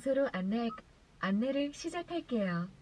장소로 안내, 안내를 시작할게요.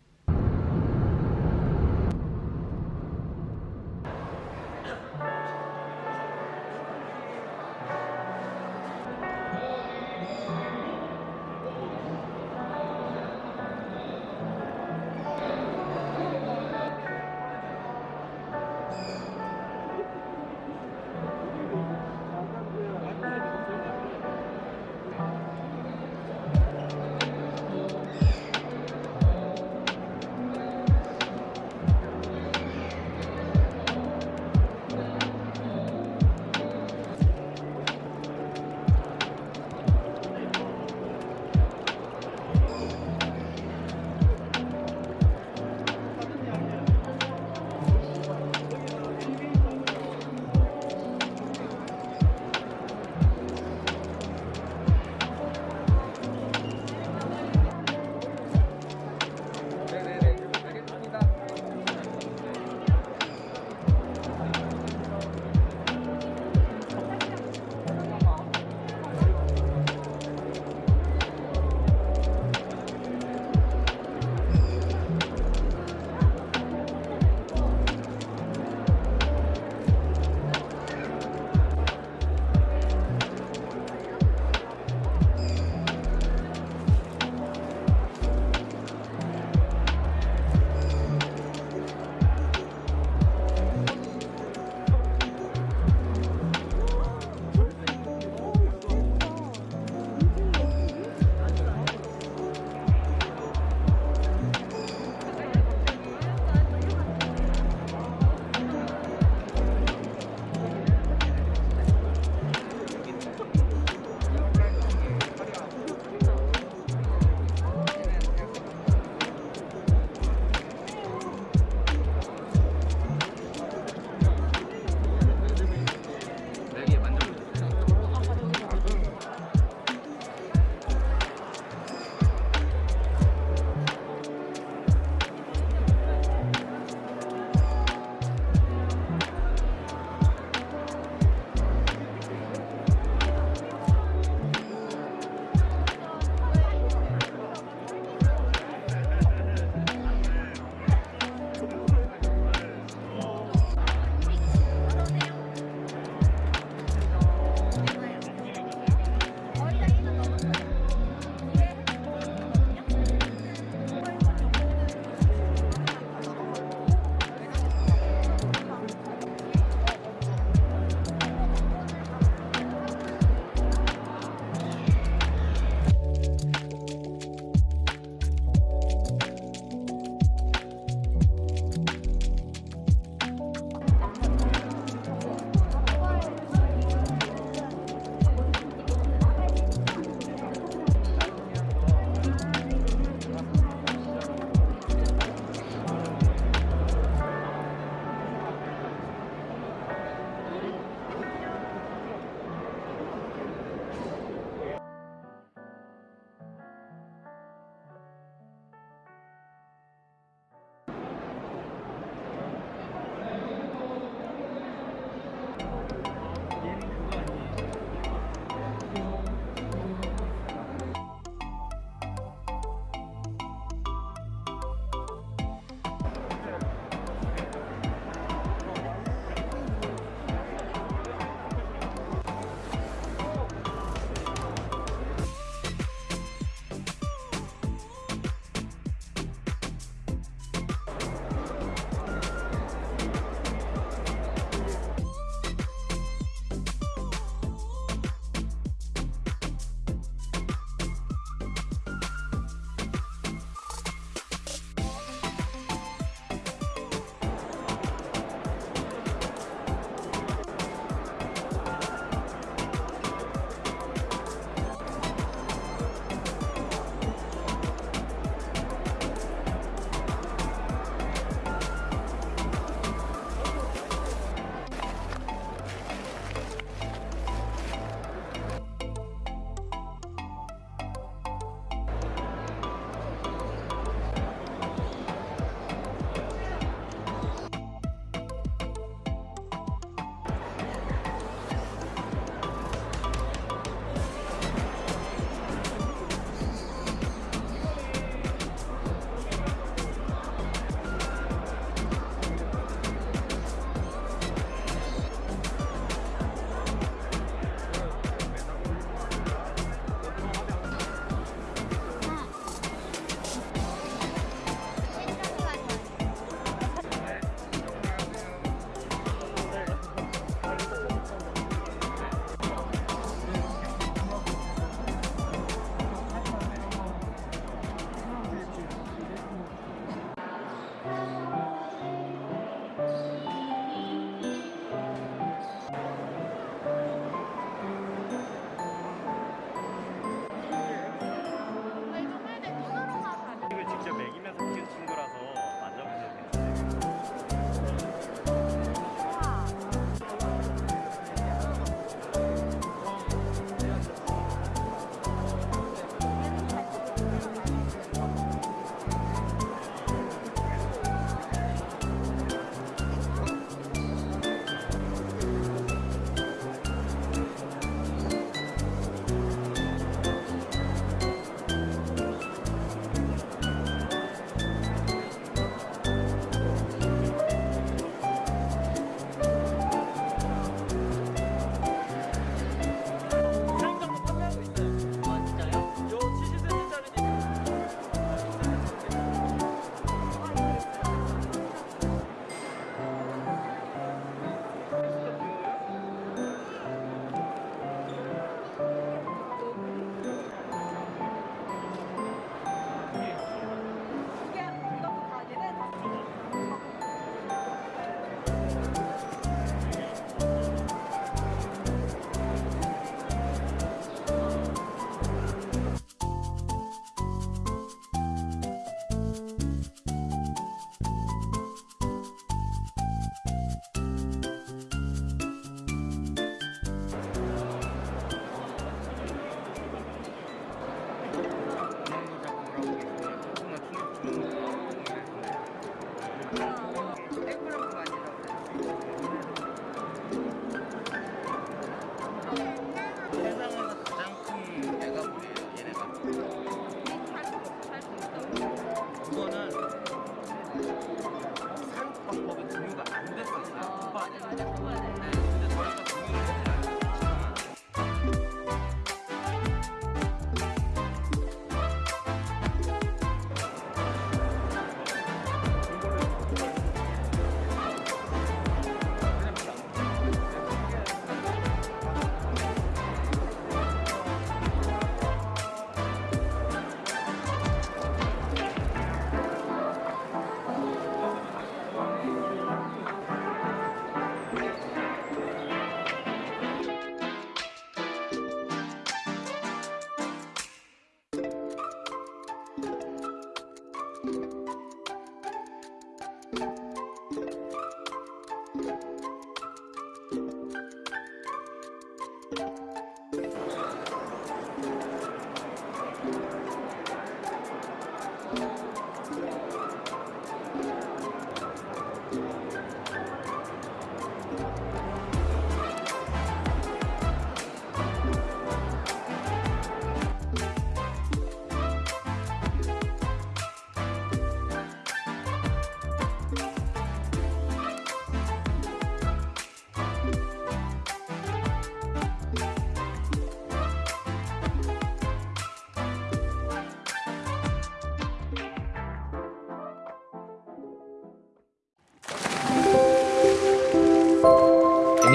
Wow.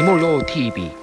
目露涕笔。